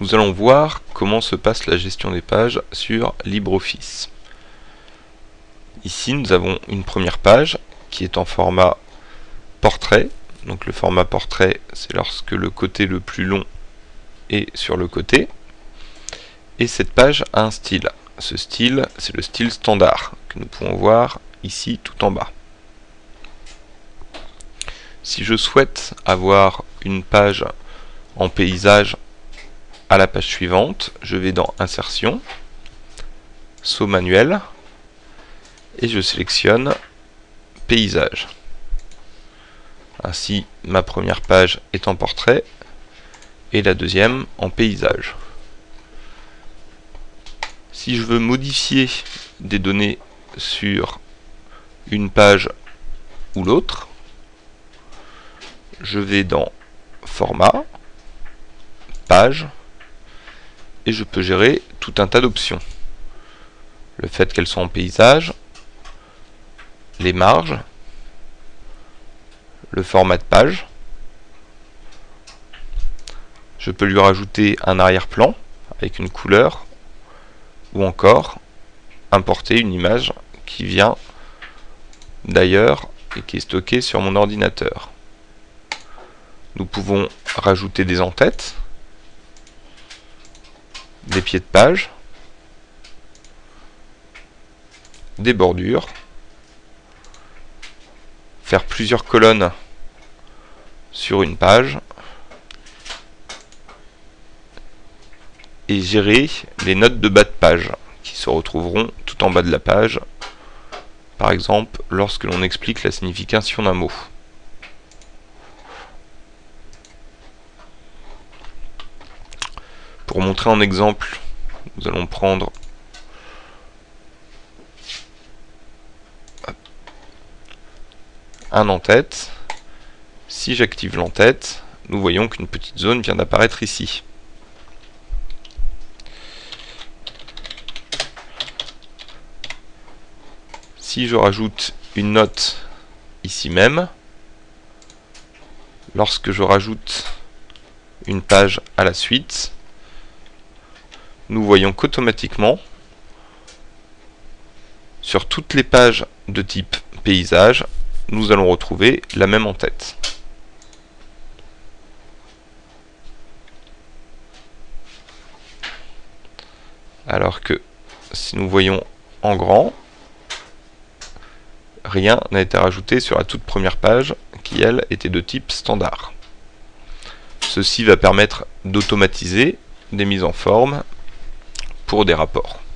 nous allons voir comment se passe la gestion des pages sur LibreOffice. Ici, nous avons une première page qui est en format portrait. Donc le format portrait, c'est lorsque le côté le plus long est sur le côté. Et cette page a un style. Ce style, c'est le style standard que nous pouvons voir ici tout en bas. Si je souhaite avoir une page en paysage à la page suivante, je vais dans Insertion, Saut manuel, et je sélectionne Paysage. Ainsi, ma première page est en portrait et la deuxième en paysage. Si je veux modifier des données sur une page ou l'autre, je vais dans Format, Page, et je peux gérer tout un tas d'options. Le fait qu'elles soient en paysage, les marges, le format de page. Je peux lui rajouter un arrière-plan avec une couleur ou encore importer une image qui vient d'ailleurs et qui est stockée sur mon ordinateur. Nous pouvons rajouter des en-têtes, des pieds de page, des bordures, faire plusieurs colonnes sur une page et gérer les notes de bas de page qui se retrouveront tout en bas de la page par exemple lorsque l'on explique la signification d'un mot. Pour montrer en exemple, nous allons prendre un en-tête. Si j'active l'en-tête, nous voyons qu'une petite zone vient d'apparaître ici. Si je rajoute une note ici même, lorsque je rajoute une page à la suite, nous voyons qu'automatiquement, sur toutes les pages de type paysage, nous allons retrouver la même en tête. Alors que si nous voyons en grand, rien n'a été rajouté sur la toute première page qui, elle, était de type standard. Ceci va permettre d'automatiser des mises en forme pour des rapports.